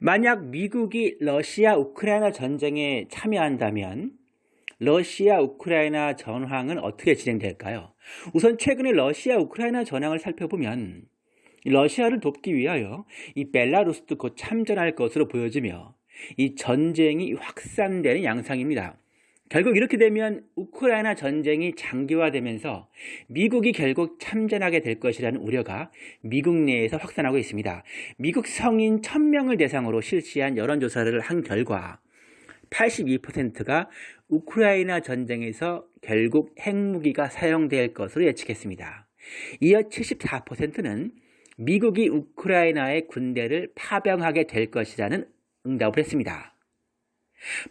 만약 미국이 러시아 우크라이나 전쟁에 참여한다면 러시아 우크라이나 전황은 어떻게 진행될까요? 우선 최근에 러시아 우크라이나 전황을 살펴보면 러시아를 돕기 위하여 이 벨라루스도 곧 참전할 것으로 보여지며 이 전쟁이 확산되는 양상입니다. 결국 이렇게 되면 우크라이나 전쟁이 장기화되면서 미국이 결국 참전하게 될 것이라는 우려가 미국 내에서 확산하고 있습니다. 미국 성인 1000명을 대상으로 실시한 여론조사를 한 결과 82%가 우크라이나 전쟁에서 결국 핵무기가 사용될 것으로 예측했습니다. 이어 74%는 미국이 우크라이나의 군대를 파병하게 될 것이라는 응답을 했습니다.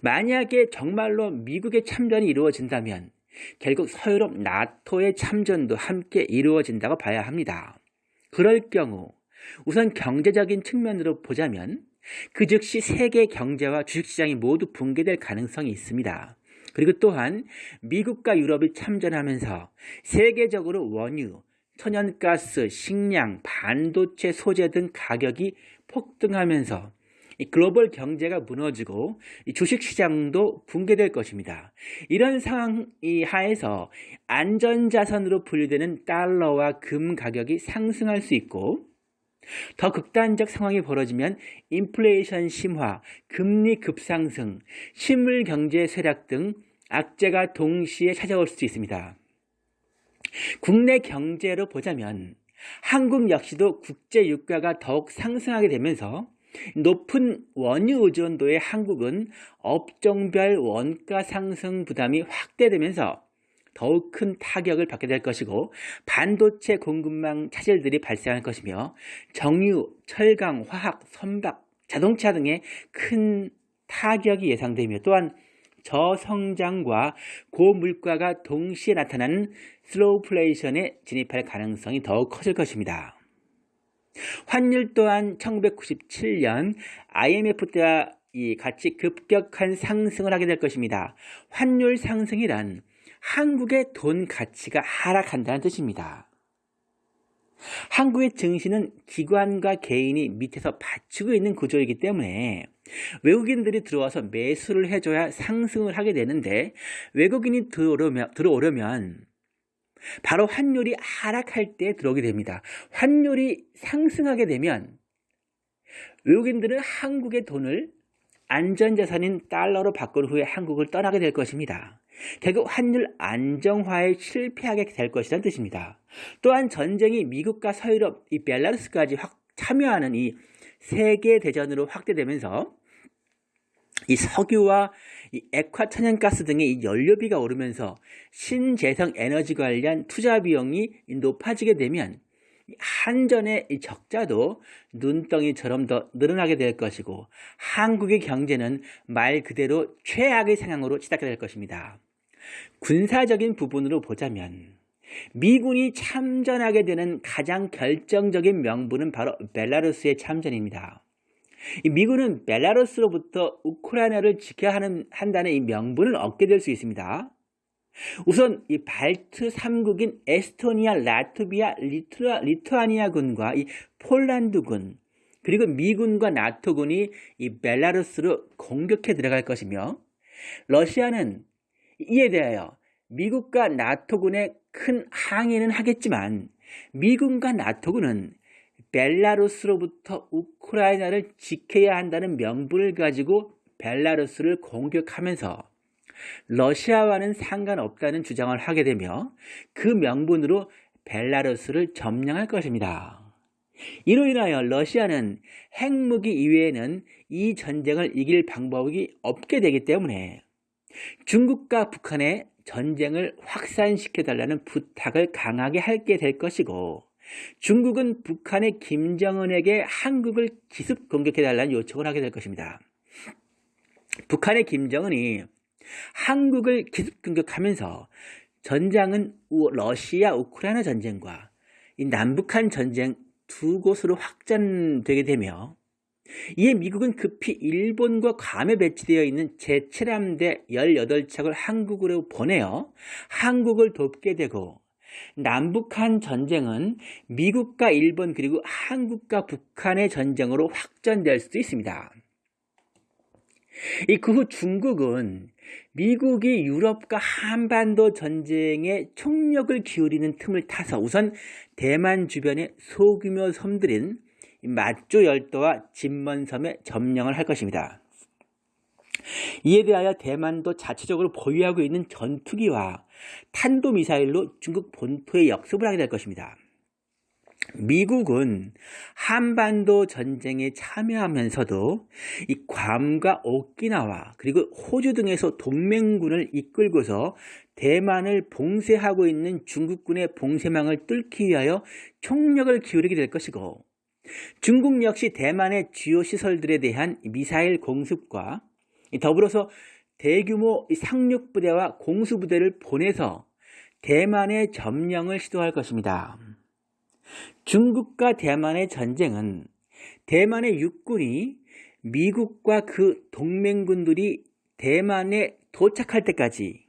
만약에 정말로 미국의 참전이 이루어진다면 결국 서유럽 나토의 참전도 함께 이루어진다고 봐야 합니다. 그럴 경우 우선 경제적인 측면으로 보자면 그 즉시 세계 경제와 주식시장이 모두 붕괴될 가능성이 있습니다. 그리고 또한 미국과 유럽이 참전하면서 세계적으로 원유, 천연가스, 식량, 반도체 소재 등 가격이 폭등하면서 글로벌 경제가 무너지고 주식시장도 붕괴될 것입니다. 이런 상황 하에서 안전자산으로 분류되는 달러와 금 가격이 상승할 수 있고 더 극단적 상황이 벌어지면 인플레이션 심화, 금리 급상승, 실물 경제 쇠락 등 악재가 동시에 찾아올 수도 있습니다. 국내 경제로 보자면 한국 역시도 국제 유가가 더욱 상승하게 되면서 높은 원유 의존도의 한국은 업종별 원가 상승 부담이 확대되면서 더욱 큰 타격을 받게 될 것이고 반도체 공급망 차질들이 발생할 것이며 정유, 철강, 화학, 선박, 자동차 등의 큰 타격이 예상되며 또한 저성장과 고물가가 동시에 나타나는 slowflation에 진입할 가능성이 더욱 커질 것입니다. 환율 또한 1997년 IMF 때와 같이 급격한 상승을 하게 될 것입니다. 환율 상승이란 한국의 돈 가치가 하락한다는 뜻입니다. 한국의 증시는 기관과 개인이 밑에서 받치고 있는 구조이기 때문에 외국인들이 들어와서 매수를 해줘야 상승을 하게 되는데 외국인이 들어오려면, 들어오려면 바로 환율이 하락할 때 들어오게 됩니다. 환율이 상승하게 되면 외국인들은 한국의 돈을 안전자산인 달러로 바꾼 후에 한국을 떠나게 될 것입니다. 결국 환율 안정화에 실패하게 될 것이라는 뜻입니다. 또한 전쟁이 미국과 서유럽, 이 벨라루스까지 확 참여하는 이 세계 대전으로 확대되면서 이 석유와 이 액화 천연가스 등의 이 연료비가 오르면서 신재생 에너지 관련 투자 비용이 높아지게 되면 한전의 적자도 눈덩이처럼 더 늘어나게 될 것이고 한국의 경제는 말 그대로 최악의 상황으로 치닫게 될 것입니다. 군사적인 부분으로 보자면 미군이 참전하게 되는 가장 결정적인 명분은 바로 벨라루스의 참전입니다. 미군은 벨라루스로부터 우크라이나를 지켜야 하는, 한다는 이 명분을 얻게 될 수 있습니다. 우선 이 발트 3국인 에스토니아, 라트비아, 리투아, 리투아니아군과 이 폴란드군 그리고 미군과 나토군이 이 벨라루스로 공격해 들어갈 것이며 러시아는 이에 대하여 미국과 나토군의 큰 항의는 하겠지만 미군과 나토군은 벨라루스로부터 우크라이나를 지켜야 한다는 명분을 가지고 벨라루스를 공격하면서 러시아와는 상관없다는 주장을 하게 되며 그 명분으로 벨라루스를 점령할 것입니다. 이로 인하여 러시아는 핵무기 이외에는 이 전쟁을 이길 방법이 없게 되기 때문에 중국과 북한의 전쟁을 확산시켜달라는 부탁을 강하게 하게 될 것이고 중국은 북한의 김정은에게 한국을 기습 공격해달라는 요청을 하게 될 것입니다. 북한의 김정은이 한국을 기습 공격하면서 전장은 러시아 우크라이나 전쟁과 이 남북한 전쟁 두 곳으로 확장되게 되며 이에 미국은 급히 일본과 괌에 배치되어 있는 제7함대 18척을 한국으로 보내어 한국을 돕게 되고 남북한 전쟁은 미국과 일본 그리고 한국과 북한의 전쟁으로 확전될 수도 있습니다. 그후 중국은 미국이 유럽과 한반도 전쟁에 총력을 기울이는 틈을 타서 우선 대만 주변의 소규모 섬들인 마조 열도와 진먼섬에 점령을 할 것입니다. 이에 대하여 대만도 자체적으로 보유하고 있는 전투기와 탄도미사일로 중국 본토에 역습을 하게 될 것입니다. 미국은 한반도 전쟁에 참여하면서도 이 괌과 오키나와 그리고 호주 등에서 동맹군을 이끌고서 대만을 봉쇄하고 있는 중국군의 봉쇄망을 뚫기 위하여 총력을 기울이게 될 것이고 중국 역시 대만의 주요 시설들에 대한 미사일 공습과 더불어서 대규모 상륙부대와 공수부대를 보내서 대만의 점령을 시도할 것입니다. 중국과 대만의 전쟁은 대만의 육군이 미국과 그 동맹군들이 대만에 도착할 때까지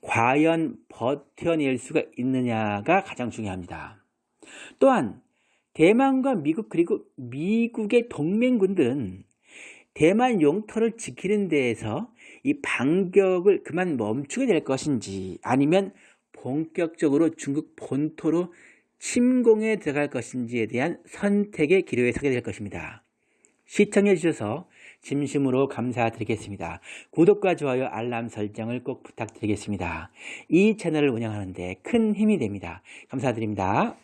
과연 버텨낼 수가 있느냐가 가장 중요합니다. 또한 대만과 미국 그리고 미국의 동맹군들은 대만 용토를 지키는 데에서 이 반격을 그만 멈추게 될 것인지 아니면 본격적으로 중국 본토로 침공에 들어갈 것인지에 대한 선택의 기로에 서게 될 것입니다. 시청해 주셔서 진심으로 감사드리겠습니다. 구독과 좋아요, 알람 설정을 꼭 부탁드리겠습니다. 이 채널을 운영하는데 큰 힘이 됩니다. 감사드립니다.